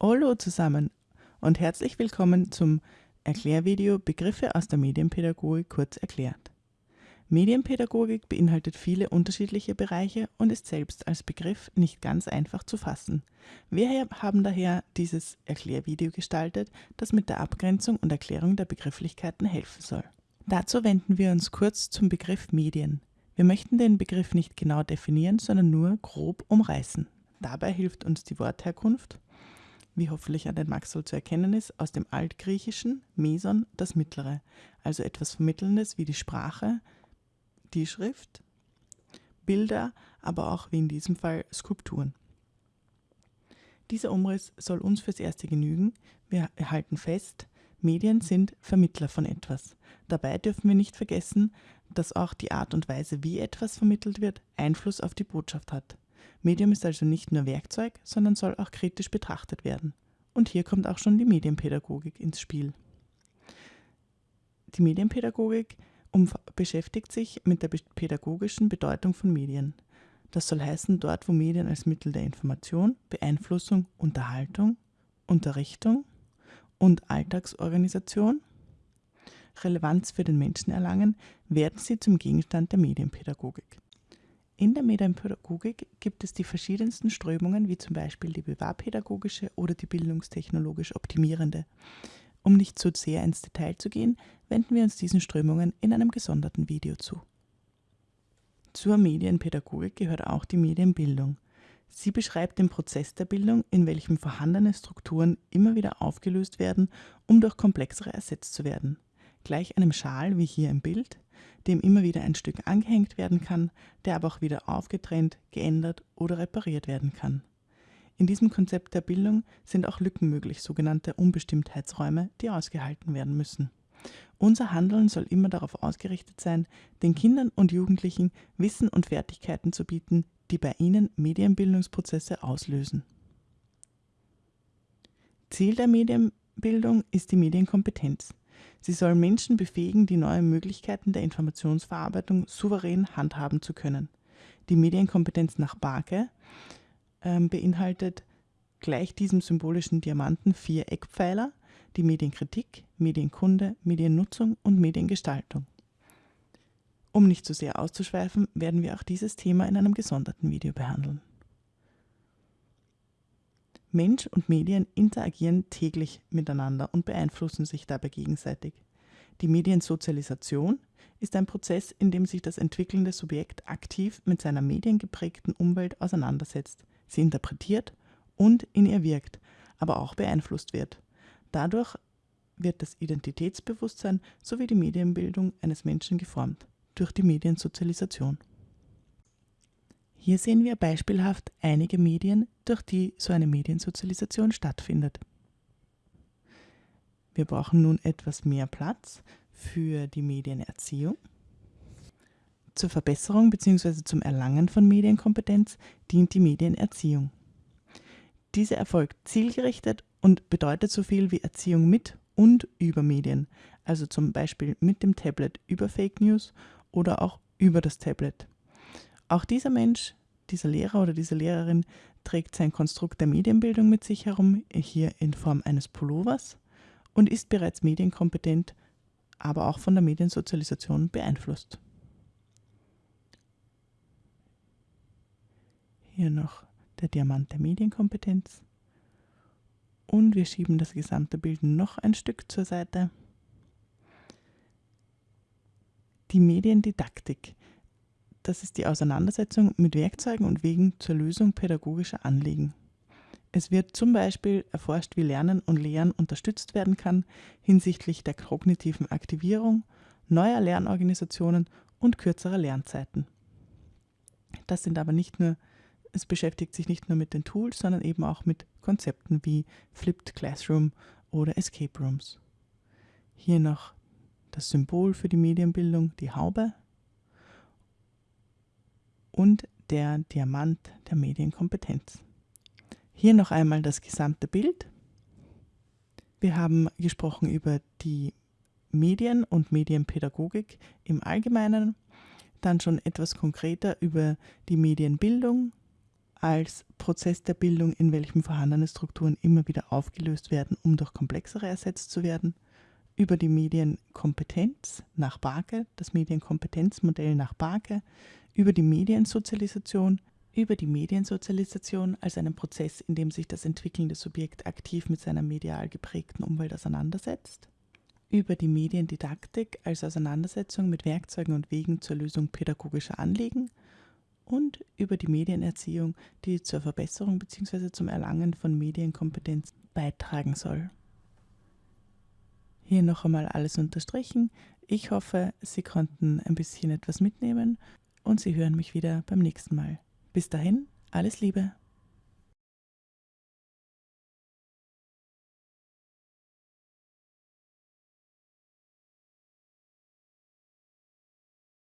Hallo zusammen und herzlich willkommen zum Erklärvideo Begriffe aus der Medienpädagogik kurz erklärt. Medienpädagogik beinhaltet viele unterschiedliche Bereiche und ist selbst als Begriff nicht ganz einfach zu fassen. Wir haben daher dieses Erklärvideo gestaltet, das mit der Abgrenzung und Erklärung der Begrifflichkeiten helfen soll. Dazu wenden wir uns kurz zum Begriff Medien. Wir möchten den Begriff nicht genau definieren, sondern nur grob umreißen. Dabei hilft uns die Wortherkunft, wie hoffentlich an den Maxel zu erkennen ist, aus dem Altgriechischen Meson das Mittlere, also etwas Vermittelndes wie die Sprache, die Schrift, Bilder, aber auch wie in diesem Fall Skulpturen. Dieser Umriss soll uns fürs Erste genügen. Wir erhalten fest, Medien sind Vermittler von etwas. Dabei dürfen wir nicht vergessen, dass auch die Art und Weise, wie etwas vermittelt wird, Einfluss auf die Botschaft hat. Medium ist also nicht nur Werkzeug, sondern soll auch kritisch betrachtet werden. Und hier kommt auch schon die Medienpädagogik ins Spiel. Die Medienpädagogik beschäftigt sich mit der pädagogischen Bedeutung von Medien. Das soll heißen, dort wo Medien als Mittel der Information, Beeinflussung, Unterhaltung, Unterrichtung und Alltagsorganisation Relevanz für den Menschen erlangen, werden sie zum Gegenstand der Medienpädagogik. In der Medienpädagogik gibt es die verschiedensten Strömungen, wie zum Beispiel die bewahrpädagogische oder die bildungstechnologisch optimierende. Um nicht zu sehr ins Detail zu gehen, wenden wir uns diesen Strömungen in einem gesonderten Video zu. Zur Medienpädagogik gehört auch die Medienbildung. Sie beschreibt den Prozess der Bildung, in welchem vorhandene Strukturen immer wieder aufgelöst werden, um durch komplexere ersetzt zu werden. Gleich einem Schal, wie hier im Bild, dem immer wieder ein Stück angehängt werden kann, der aber auch wieder aufgetrennt, geändert oder repariert werden kann. In diesem Konzept der Bildung sind auch Lücken möglich, sogenannte Unbestimmtheitsräume, die ausgehalten werden müssen. Unser Handeln soll immer darauf ausgerichtet sein, den Kindern und Jugendlichen Wissen und Fertigkeiten zu bieten, die bei ihnen Medienbildungsprozesse auslösen. Ziel der Medienbildung ist die Medienkompetenz. Sie soll Menschen befähigen, die neuen Möglichkeiten der Informationsverarbeitung souverän handhaben zu können. Die Medienkompetenz nach Barke äh, beinhaltet gleich diesem symbolischen Diamanten vier Eckpfeiler, die Medienkritik, Medienkunde, Mediennutzung und Mediengestaltung. Um nicht zu sehr auszuschweifen, werden wir auch dieses Thema in einem gesonderten Video behandeln. Mensch und Medien interagieren täglich miteinander und beeinflussen sich dabei gegenseitig. Die Mediensozialisation ist ein Prozess, in dem sich das entwickelnde Subjekt aktiv mit seiner mediengeprägten Umwelt auseinandersetzt, sie interpretiert und in ihr wirkt, aber auch beeinflusst wird. Dadurch wird das Identitätsbewusstsein sowie die Medienbildung eines Menschen geformt, durch die Mediensozialisation. Hier sehen wir beispielhaft einige Medien, durch die so eine Mediensozialisation stattfindet. Wir brauchen nun etwas mehr Platz für die Medienerziehung. Zur Verbesserung bzw. zum Erlangen von Medienkompetenz dient die Medienerziehung. Diese erfolgt zielgerichtet und bedeutet so viel wie Erziehung mit und über Medien, also zum Beispiel mit dem Tablet über Fake News oder auch über das Tablet. Auch dieser Mensch dieser Lehrer oder diese Lehrerin trägt sein Konstrukt der Medienbildung mit sich herum, hier in Form eines Pullovers, und ist bereits medienkompetent, aber auch von der Mediensozialisation beeinflusst. Hier noch der Diamant der Medienkompetenz. Und wir schieben das gesamte Bild noch ein Stück zur Seite. Die Mediendidaktik das ist die Auseinandersetzung mit Werkzeugen und Wegen zur Lösung pädagogischer Anliegen. Es wird zum Beispiel erforscht, wie Lernen und Lehren unterstützt werden kann hinsichtlich der kognitiven Aktivierung, neuer Lernorganisationen und kürzerer Lernzeiten. Das sind aber nicht nur, es beschäftigt sich nicht nur mit den Tools, sondern eben auch mit Konzepten wie Flipped Classroom oder Escape Rooms. Hier noch das Symbol für die Medienbildung, die Haube, und der Diamant der Medienkompetenz. Hier noch einmal das gesamte Bild. Wir haben gesprochen über die Medien und Medienpädagogik im Allgemeinen, dann schon etwas konkreter über die Medienbildung, als Prozess der Bildung, in welchem vorhandene Strukturen immer wieder aufgelöst werden, um durch komplexere ersetzt zu werden, über die Medienkompetenz nach Barke, das Medienkompetenzmodell nach Barke, über die Mediensozialisation, über die Mediensozialisation als einen Prozess, in dem sich das entwickelnde Subjekt aktiv mit seiner medial geprägten Umwelt auseinandersetzt, über die Mediendidaktik als Auseinandersetzung mit Werkzeugen und Wegen zur Lösung pädagogischer Anliegen und über die Medienerziehung, die zur Verbesserung bzw. zum Erlangen von Medienkompetenz beitragen soll. Hier noch einmal alles unterstrichen. Ich hoffe, Sie konnten ein bisschen etwas mitnehmen und Sie hören mich wieder beim nächsten Mal. Bis dahin, alles Liebe.